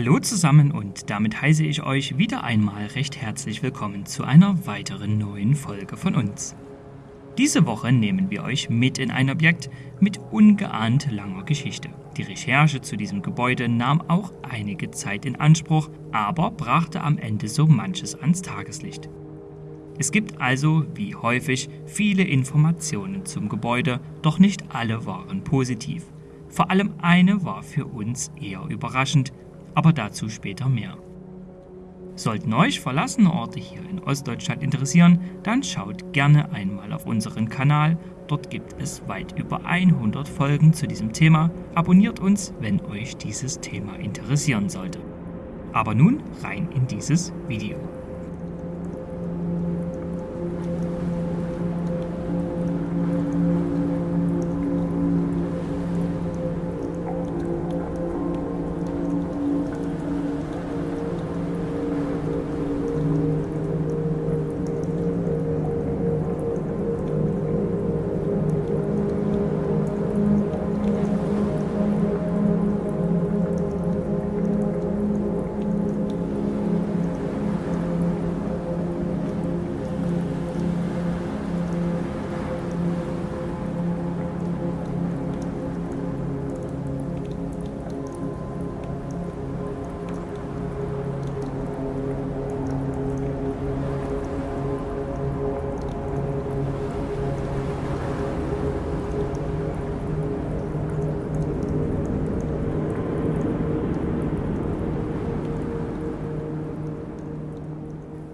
Hallo zusammen und damit heiße ich euch wieder einmal recht herzlich willkommen zu einer weiteren neuen Folge von uns. Diese Woche nehmen wir euch mit in ein Objekt mit ungeahnt langer Geschichte. Die Recherche zu diesem Gebäude nahm auch einige Zeit in Anspruch, aber brachte am Ende so manches ans Tageslicht. Es gibt also, wie häufig, viele Informationen zum Gebäude, doch nicht alle waren positiv. Vor allem eine war für uns eher überraschend, aber dazu später mehr. Sollten euch verlassene Orte hier in Ostdeutschland interessieren, dann schaut gerne einmal auf unseren Kanal. Dort gibt es weit über 100 Folgen zu diesem Thema. Abonniert uns, wenn euch dieses Thema interessieren sollte. Aber nun rein in dieses Video.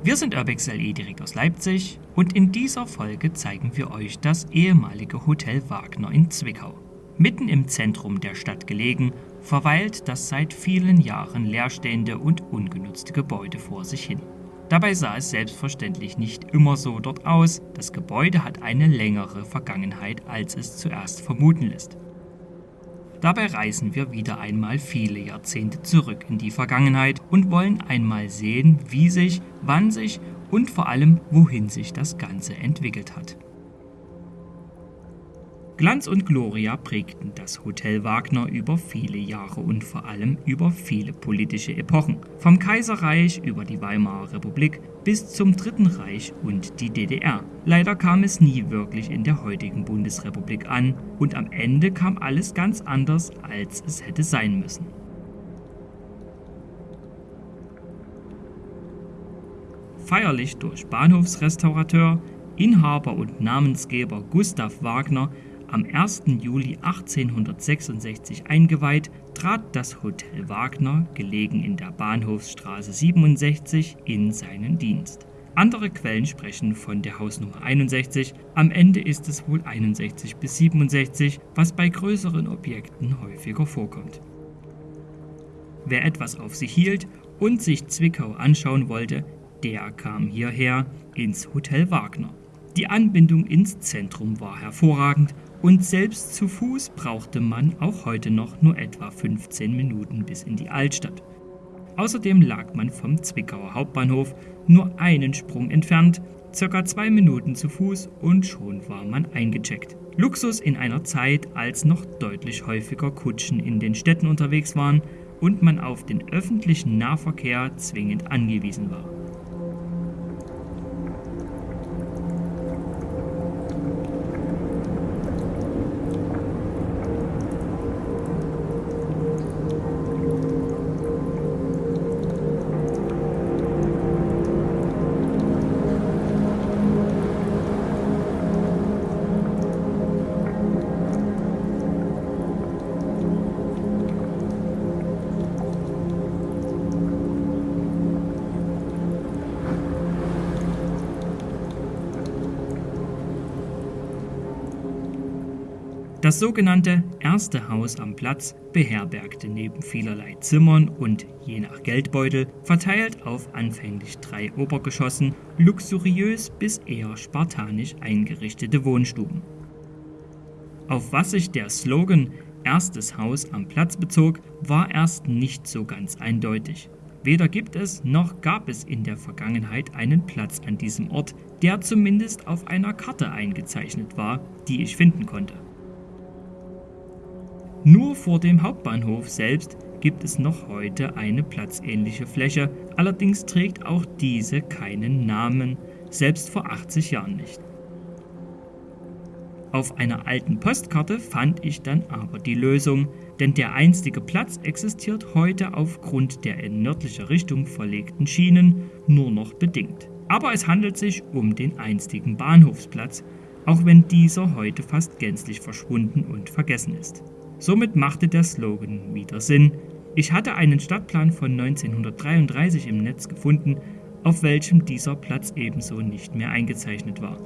Wir sind Urbex LE direkt aus Leipzig und in dieser Folge zeigen wir euch das ehemalige Hotel Wagner in Zwickau. Mitten im Zentrum der Stadt gelegen, verweilt das seit vielen Jahren leerstehende und ungenutzte Gebäude vor sich hin. Dabei sah es selbstverständlich nicht immer so dort aus, das Gebäude hat eine längere Vergangenheit, als es zuerst vermuten lässt. Dabei reisen wir wieder einmal viele Jahrzehnte zurück in die Vergangenheit und wollen einmal sehen, wie sich, wann sich und vor allem wohin sich das Ganze entwickelt hat. Glanz und Gloria prägten das Hotel Wagner über viele Jahre und vor allem über viele politische Epochen. Vom Kaiserreich über die Weimarer Republik bis zum Dritten Reich und die DDR. Leider kam es nie wirklich in der heutigen Bundesrepublik an und am Ende kam alles ganz anders, als es hätte sein müssen. Feierlich durch Bahnhofsrestaurateur, Inhaber und Namensgeber Gustav Wagner am 1. Juli 1866 eingeweiht, trat das Hotel Wagner, gelegen in der Bahnhofsstraße 67, in seinen Dienst. Andere Quellen sprechen von der Hausnummer 61, am Ende ist es wohl 61 bis 67, was bei größeren Objekten häufiger vorkommt. Wer etwas auf sich hielt und sich Zwickau anschauen wollte, der kam hierher ins Hotel Wagner. Die Anbindung ins Zentrum war hervorragend und selbst zu Fuß brauchte man auch heute noch nur etwa 15 Minuten bis in die Altstadt. Außerdem lag man vom Zwickauer Hauptbahnhof nur einen Sprung entfernt, circa zwei Minuten zu Fuß und schon war man eingecheckt. Luxus in einer Zeit, als noch deutlich häufiger Kutschen in den Städten unterwegs waren und man auf den öffentlichen Nahverkehr zwingend angewiesen war. Das sogenannte erste Haus am Platz beherbergte neben vielerlei Zimmern und je nach Geldbeutel verteilt auf anfänglich drei Obergeschossen luxuriös bis eher spartanisch eingerichtete Wohnstuben. Auf was sich der Slogan erstes Haus am Platz bezog, war erst nicht so ganz eindeutig. Weder gibt es noch gab es in der Vergangenheit einen Platz an diesem Ort, der zumindest auf einer Karte eingezeichnet war, die ich finden konnte. Nur vor dem Hauptbahnhof selbst gibt es noch heute eine platzähnliche Fläche, allerdings trägt auch diese keinen Namen, selbst vor 80 Jahren nicht. Auf einer alten Postkarte fand ich dann aber die Lösung, denn der einstige Platz existiert heute aufgrund der in nördlicher Richtung verlegten Schienen nur noch bedingt. Aber es handelt sich um den einstigen Bahnhofsplatz, auch wenn dieser heute fast gänzlich verschwunden und vergessen ist. Somit machte der Slogan wieder Sinn. Ich hatte einen Stadtplan von 1933 im Netz gefunden, auf welchem dieser Platz ebenso nicht mehr eingezeichnet war.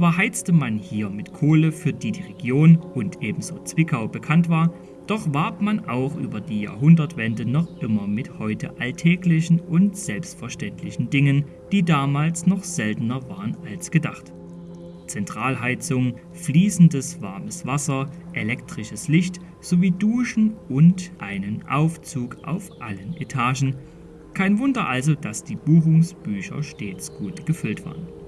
Zwar heizte man hier mit Kohle, für die die Region und ebenso Zwickau bekannt war, doch warb man auch über die Jahrhundertwende noch immer mit heute alltäglichen und selbstverständlichen Dingen, die damals noch seltener waren als gedacht. Zentralheizung, fließendes warmes Wasser, elektrisches Licht sowie Duschen und einen Aufzug auf allen Etagen. Kein Wunder also, dass die Buchungsbücher stets gut gefüllt waren.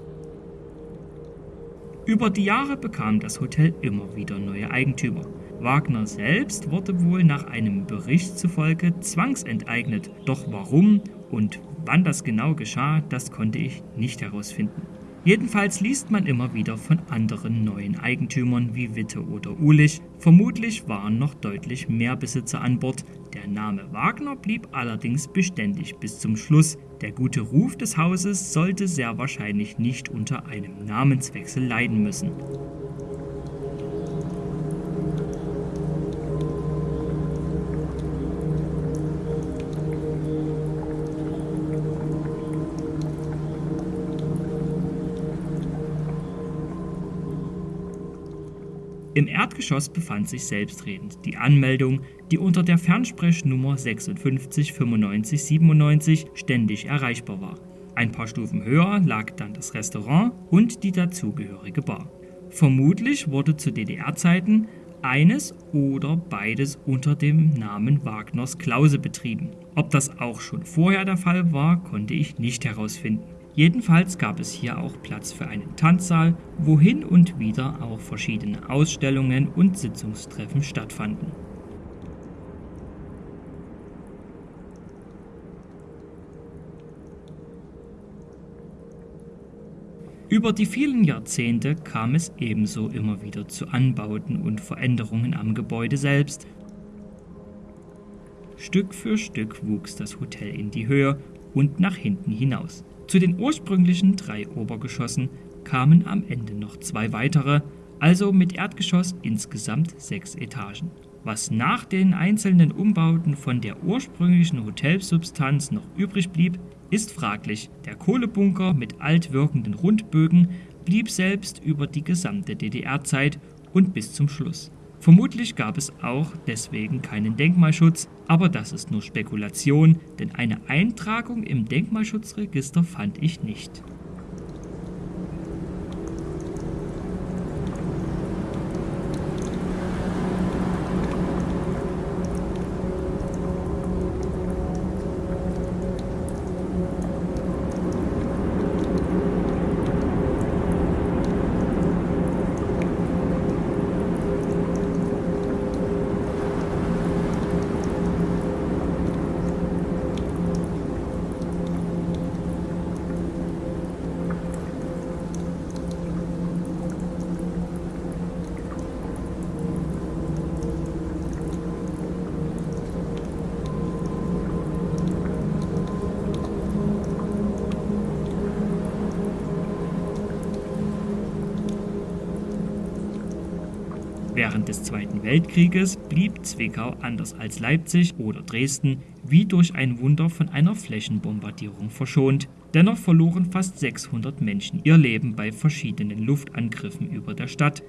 Über die Jahre bekam das Hotel immer wieder neue Eigentümer. Wagner selbst wurde wohl nach einem Bericht zufolge zwangsenteignet, doch warum und wann das genau geschah, das konnte ich nicht herausfinden. Jedenfalls liest man immer wieder von anderen neuen Eigentümern wie Witte oder Ulich. Vermutlich waren noch deutlich mehr Besitzer an Bord. Der Name Wagner blieb allerdings beständig bis zum Schluss. Der gute Ruf des Hauses sollte sehr wahrscheinlich nicht unter einem Namenswechsel leiden müssen. Im Erdgeschoss befand sich selbstredend die Anmeldung, die unter der Fernsprechnummer 56 95 97 ständig erreichbar war. Ein paar Stufen höher lag dann das Restaurant und die dazugehörige Bar. Vermutlich wurde zu DDR-Zeiten eines oder beides unter dem Namen Wagners Klause betrieben. Ob das auch schon vorher der Fall war, konnte ich nicht herausfinden. Jedenfalls gab es hier auch Platz für einen Tanzsaal, wo hin und wieder auch verschiedene Ausstellungen und Sitzungstreffen stattfanden. Über die vielen Jahrzehnte kam es ebenso immer wieder zu Anbauten und Veränderungen am Gebäude selbst. Stück für Stück wuchs das Hotel in die Höhe und nach hinten hinaus. Zu den ursprünglichen drei Obergeschossen kamen am Ende noch zwei weitere, also mit Erdgeschoss insgesamt sechs Etagen. Was nach den einzelnen Umbauten von der ursprünglichen Hotelsubstanz noch übrig blieb, ist fraglich. Der Kohlebunker mit altwirkenden Rundbögen blieb selbst über die gesamte DDR-Zeit und bis zum Schluss. Vermutlich gab es auch deswegen keinen Denkmalschutz, aber das ist nur Spekulation, denn eine Eintragung im Denkmalschutzregister fand ich nicht. Des Zweiten Weltkrieges blieb Zwickau anders als Leipzig oder Dresden wie durch ein Wunder von einer Flächenbombardierung verschont. Dennoch verloren fast 600 Menschen ihr Leben bei verschiedenen Luftangriffen über der Stadt.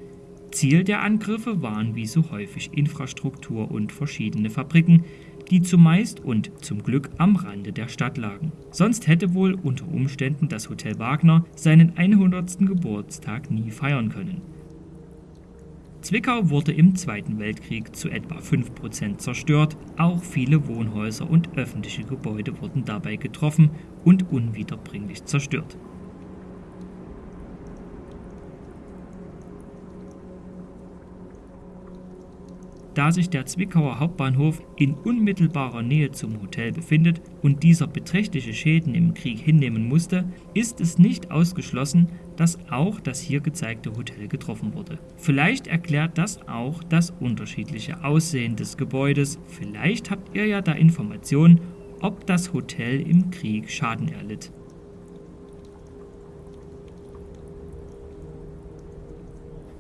Ziel der Angriffe waren wie so häufig Infrastruktur und verschiedene Fabriken, die zumeist und zum Glück am Rande der Stadt lagen. Sonst hätte wohl unter Umständen das Hotel Wagner seinen 100. Geburtstag nie feiern können. Zwickau wurde im Zweiten Weltkrieg zu etwa 5% zerstört, auch viele Wohnhäuser und öffentliche Gebäude wurden dabei getroffen und unwiederbringlich zerstört. Da sich der Zwickauer Hauptbahnhof in unmittelbarer Nähe zum Hotel befindet und dieser beträchtliche Schäden im Krieg hinnehmen musste, ist es nicht ausgeschlossen, dass auch das hier gezeigte Hotel getroffen wurde. Vielleicht erklärt das auch das unterschiedliche Aussehen des Gebäudes. Vielleicht habt ihr ja da Informationen, ob das Hotel im Krieg Schaden erlitt.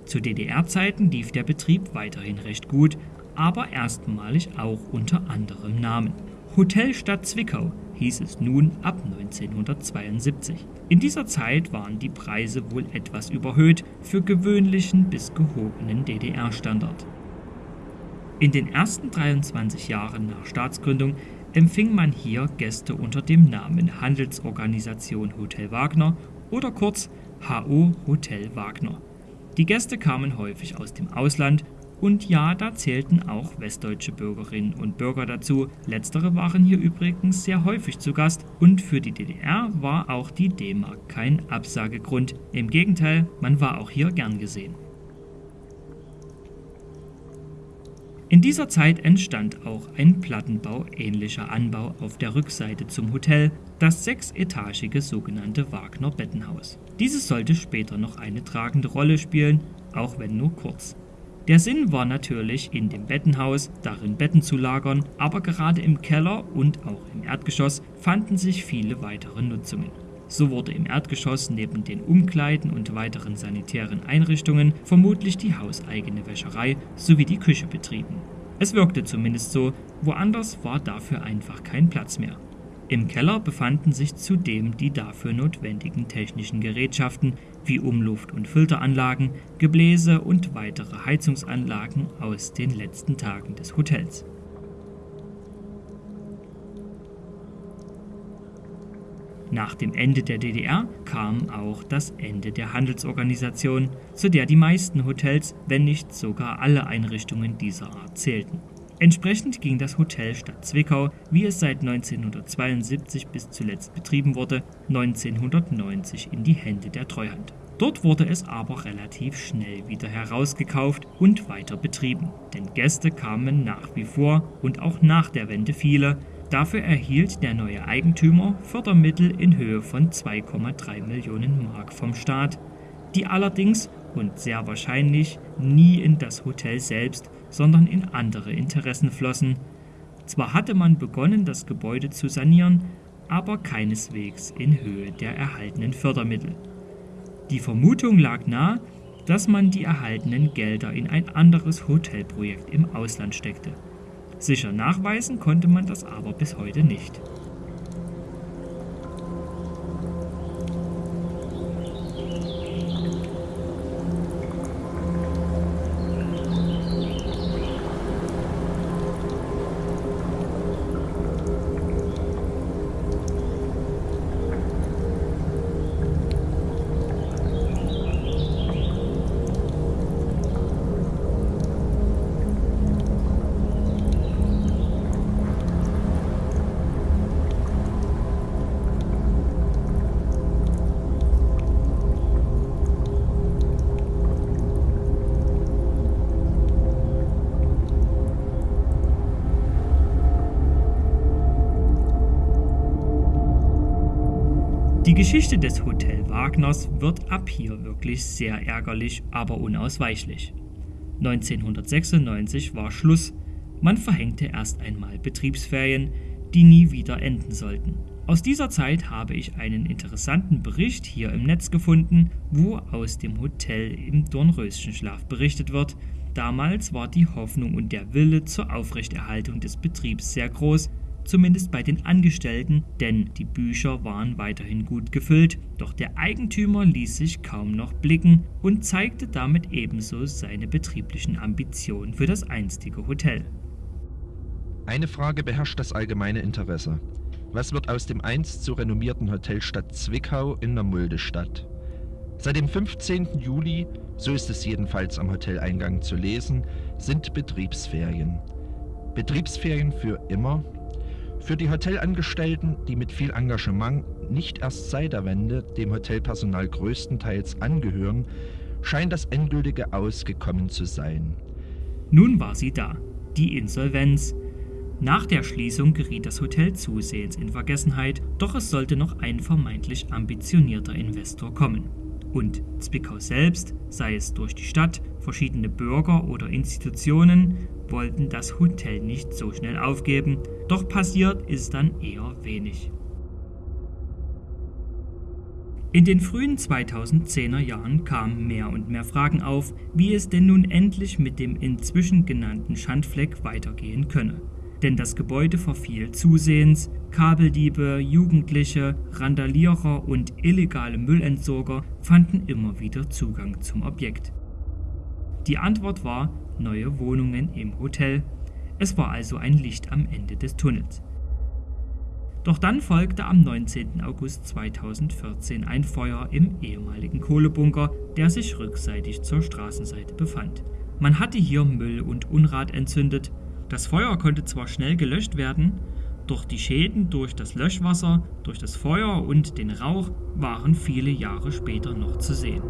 Zu DDR-Zeiten lief der Betrieb weiterhin recht gut, aber erstmalig auch unter anderem Namen. Hotel Stadt Zwickau hieß es nun ab 1972. In dieser Zeit waren die Preise wohl etwas überhöht für gewöhnlichen bis gehobenen DDR-Standard. In den ersten 23 Jahren nach Staatsgründung empfing man hier Gäste unter dem Namen Handelsorganisation Hotel Wagner oder kurz HO Hotel Wagner. Die Gäste kamen häufig aus dem Ausland und ja, da zählten auch westdeutsche Bürgerinnen und Bürger dazu. Letztere waren hier übrigens sehr häufig zu Gast und für die DDR war auch die D-Mark kein Absagegrund. Im Gegenteil, man war auch hier gern gesehen. In dieser Zeit entstand auch ein Plattenbau-ähnlicher Anbau auf der Rückseite zum Hotel, das sechsetagige sogenannte Wagner Bettenhaus. Dieses sollte später noch eine tragende Rolle spielen, auch wenn nur kurz. Der Sinn war natürlich, in dem Bettenhaus darin Betten zu lagern, aber gerade im Keller und auch im Erdgeschoss fanden sich viele weitere Nutzungen. So wurde im Erdgeschoss neben den Umkleiden und weiteren sanitären Einrichtungen vermutlich die hauseigene Wäscherei sowie die Küche betrieben. Es wirkte zumindest so, woanders war dafür einfach kein Platz mehr. Im Keller befanden sich zudem die dafür notwendigen technischen Gerätschaften wie Umluft- und Filteranlagen, Gebläse und weitere Heizungsanlagen aus den letzten Tagen des Hotels. Nach dem Ende der DDR kam auch das Ende der Handelsorganisation, zu der die meisten Hotels, wenn nicht sogar alle Einrichtungen dieser Art zählten. Entsprechend ging das Hotel Stadt Zwickau, wie es seit 1972 bis zuletzt betrieben wurde, 1990 in die Hände der Treuhand. Dort wurde es aber relativ schnell wieder herausgekauft und weiter betrieben, denn Gäste kamen nach wie vor und auch nach der Wende viele, Dafür erhielt der neue Eigentümer Fördermittel in Höhe von 2,3 Millionen Mark vom Staat, die allerdings und sehr wahrscheinlich nie in das Hotel selbst, sondern in andere Interessen flossen. Zwar hatte man begonnen, das Gebäude zu sanieren, aber keineswegs in Höhe der erhaltenen Fördermittel. Die Vermutung lag nahe, dass man die erhaltenen Gelder in ein anderes Hotelprojekt im Ausland steckte. Sicher nachweisen konnte man das aber bis heute nicht. Geschichte des Hotel Wagners wird ab hier wirklich sehr ärgerlich, aber unausweichlich. 1996 war Schluss, man verhängte erst einmal Betriebsferien, die nie wieder enden sollten. Aus dieser Zeit habe ich einen interessanten Bericht hier im Netz gefunden, wo aus dem Hotel im Dornröschenschlaf berichtet wird, Damals war die Hoffnung und der Wille zur Aufrechterhaltung des Betriebs sehr groß, zumindest bei den Angestellten, denn die Bücher waren weiterhin gut gefüllt, doch der Eigentümer ließ sich kaum noch blicken und zeigte damit ebenso seine betrieblichen Ambitionen für das einstige Hotel. Eine Frage beherrscht das allgemeine Interesse. Was wird aus dem einst so renommierten Hotel Stadt Zwickau in der Muldestadt? Seit dem 15. Juli, so ist es jedenfalls am Hoteleingang zu lesen, sind Betriebsferien. Betriebsferien für immer für die Hotelangestellten, die mit viel Engagement nicht erst seit der Wende dem Hotelpersonal größtenteils angehören, scheint das endgültige Ausgekommen zu sein. Nun war sie da, die Insolvenz. Nach der Schließung geriet das Hotel zusehends in Vergessenheit, doch es sollte noch ein vermeintlich ambitionierter Investor kommen. Und Zwickau selbst, sei es durch die Stadt, verschiedene Bürger oder Institutionen, wollten das Hotel nicht so schnell aufgeben, doch passiert ist dann eher wenig. In den frühen 2010er Jahren kamen mehr und mehr Fragen auf, wie es denn nun endlich mit dem inzwischen genannten Schandfleck weitergehen könne. Denn das Gebäude verfiel zusehends, Kabeldiebe, Jugendliche, Randalierer und illegale Müllentsorger fanden immer wieder Zugang zum Objekt. Die Antwort war neue Wohnungen im Hotel. Es war also ein Licht am Ende des Tunnels. Doch dann folgte am 19. August 2014 ein Feuer im ehemaligen Kohlebunker, der sich rückseitig zur Straßenseite befand. Man hatte hier Müll und Unrat entzündet. Das Feuer konnte zwar schnell gelöscht werden, doch die Schäden durch das Löschwasser, durch das Feuer und den Rauch waren viele Jahre später noch zu sehen.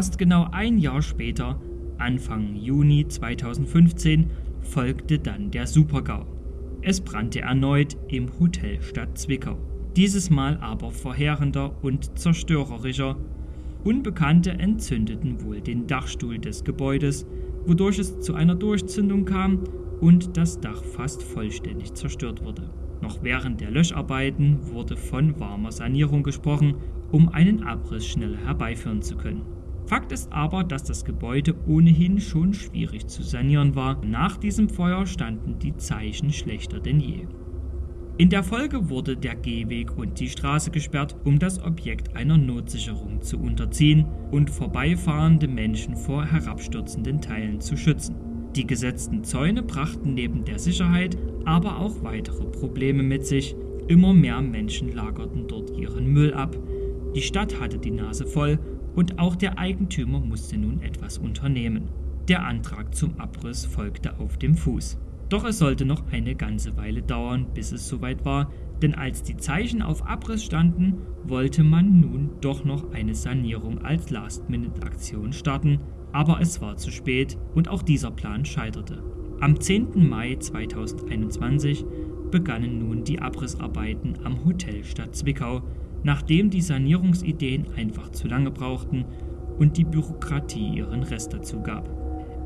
Fast genau ein Jahr später, Anfang Juni 2015, folgte dann der Supergau. Es brannte erneut im Hotel Stadt Zwickau. Dieses Mal aber verheerender und zerstörerischer. Unbekannte entzündeten wohl den Dachstuhl des Gebäudes, wodurch es zu einer Durchzündung kam und das Dach fast vollständig zerstört wurde. Noch während der Löscharbeiten wurde von warmer Sanierung gesprochen, um einen Abriss schneller herbeiführen zu können. Fakt ist aber, dass das Gebäude ohnehin schon schwierig zu sanieren war. Nach diesem Feuer standen die Zeichen schlechter denn je. In der Folge wurde der Gehweg und die Straße gesperrt, um das Objekt einer Notsicherung zu unterziehen und vorbeifahrende Menschen vor herabstürzenden Teilen zu schützen. Die gesetzten Zäune brachten neben der Sicherheit aber auch weitere Probleme mit sich. Immer mehr Menschen lagerten dort ihren Müll ab. Die Stadt hatte die Nase voll und auch der Eigentümer musste nun etwas unternehmen. Der Antrag zum Abriss folgte auf dem Fuß. Doch es sollte noch eine ganze Weile dauern, bis es soweit war, denn als die Zeichen auf Abriss standen, wollte man nun doch noch eine Sanierung als Last-Minute-Aktion starten, aber es war zu spät und auch dieser Plan scheiterte. Am 10. Mai 2021 begannen nun die Abrissarbeiten am Hotel Stadt Zwickau, nachdem die Sanierungsideen einfach zu lange brauchten und die Bürokratie ihren Rest dazu gab.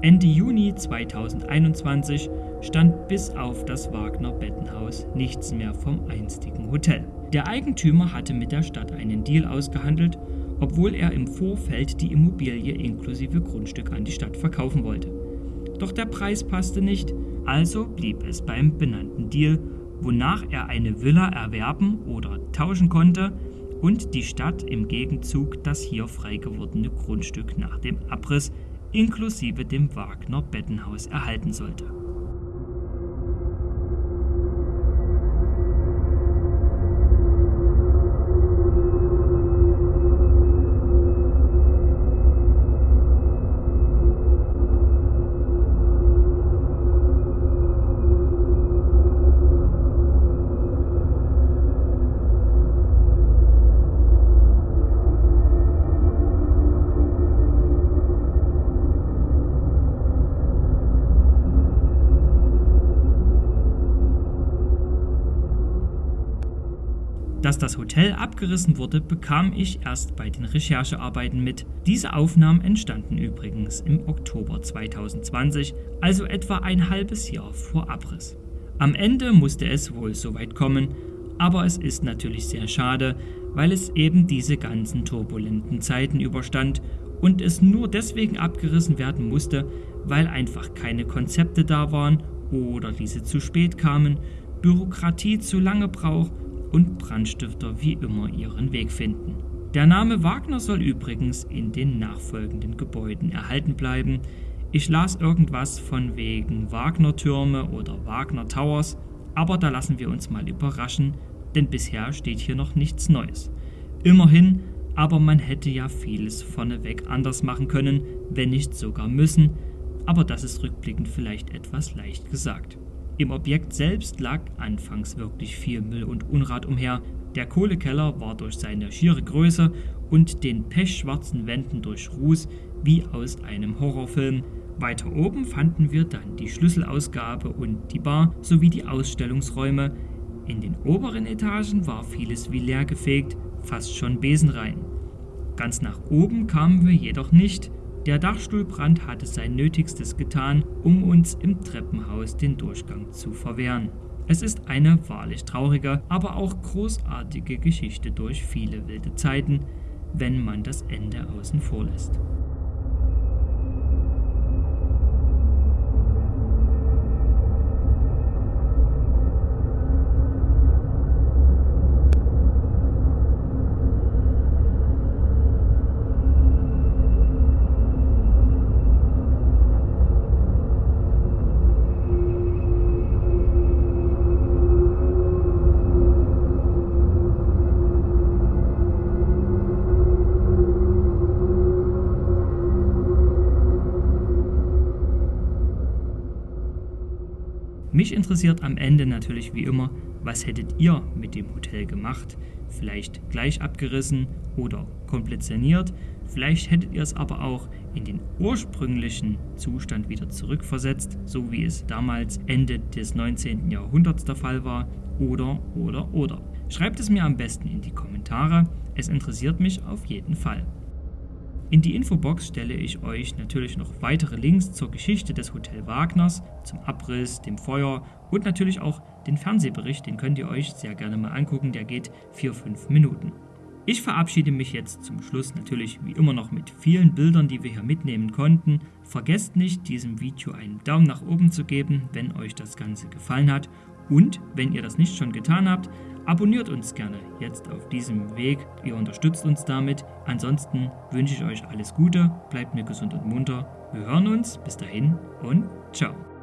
Ende Juni 2021 stand bis auf das Wagner Bettenhaus nichts mehr vom einstigen Hotel. Der Eigentümer hatte mit der Stadt einen Deal ausgehandelt, obwohl er im Vorfeld die Immobilie inklusive Grundstück an die Stadt verkaufen wollte. Doch der Preis passte nicht, also blieb es beim benannten Deal wonach er eine Villa erwerben oder tauschen konnte und die Stadt im Gegenzug das hier frei gewordene Grundstück nach dem Abriss inklusive dem Wagner Bettenhaus erhalten sollte. Das Hotel abgerissen wurde, bekam ich erst bei den Recherchearbeiten mit. Diese Aufnahmen entstanden übrigens im Oktober 2020, also etwa ein halbes Jahr vor Abriss. Am Ende musste es wohl so weit kommen, aber es ist natürlich sehr schade, weil es eben diese ganzen turbulenten Zeiten überstand und es nur deswegen abgerissen werden musste, weil einfach keine Konzepte da waren oder diese zu spät kamen, Bürokratie zu lange braucht und Brandstifter wie immer ihren Weg finden. Der Name Wagner soll übrigens in den nachfolgenden Gebäuden erhalten bleiben. Ich las irgendwas von wegen Wagner-Türme oder Wagner Towers, aber da lassen wir uns mal überraschen, denn bisher steht hier noch nichts Neues. Immerhin, aber man hätte ja vieles vorneweg anders machen können, wenn nicht sogar müssen, aber das ist rückblickend vielleicht etwas leicht gesagt. Im Objekt selbst lag anfangs wirklich viel Müll und Unrat umher. Der Kohlekeller war durch seine schiere Größe und den pechschwarzen Wänden durch Ruß wie aus einem Horrorfilm. Weiter oben fanden wir dann die Schlüsselausgabe und die Bar sowie die Ausstellungsräume. In den oberen Etagen war vieles wie leer gefegt, fast schon besenrein. Ganz nach oben kamen wir jedoch nicht, der Dachstuhlbrand hatte sein Nötigstes getan, um uns im Treppenhaus den Durchgang zu verwehren. Es ist eine wahrlich traurige, aber auch großartige Geschichte durch viele wilde Zeiten, wenn man das Ende außen vor lässt. Mich interessiert am Ende natürlich wie immer, was hättet ihr mit dem Hotel gemacht? Vielleicht gleich abgerissen oder komplett saniert? Vielleicht hättet ihr es aber auch in den ursprünglichen Zustand wieder zurückversetzt, so wie es damals Ende des 19. Jahrhunderts der Fall war? Oder, oder, oder. Schreibt es mir am besten in die Kommentare, es interessiert mich auf jeden Fall. In die Infobox stelle ich euch natürlich noch weitere Links zur Geschichte des Hotel Wagners, zum Abriss, dem Feuer und natürlich auch den Fernsehbericht, den könnt ihr euch sehr gerne mal angucken, der geht 4-5 Minuten. Ich verabschiede mich jetzt zum Schluss natürlich wie immer noch mit vielen Bildern, die wir hier mitnehmen konnten. Vergesst nicht, diesem Video einen Daumen nach oben zu geben, wenn euch das Ganze gefallen hat. Und wenn ihr das nicht schon getan habt, Abonniert uns gerne jetzt auf diesem Weg, ihr unterstützt uns damit. Ansonsten wünsche ich euch alles Gute, bleibt mir gesund und munter. Wir hören uns, bis dahin und ciao.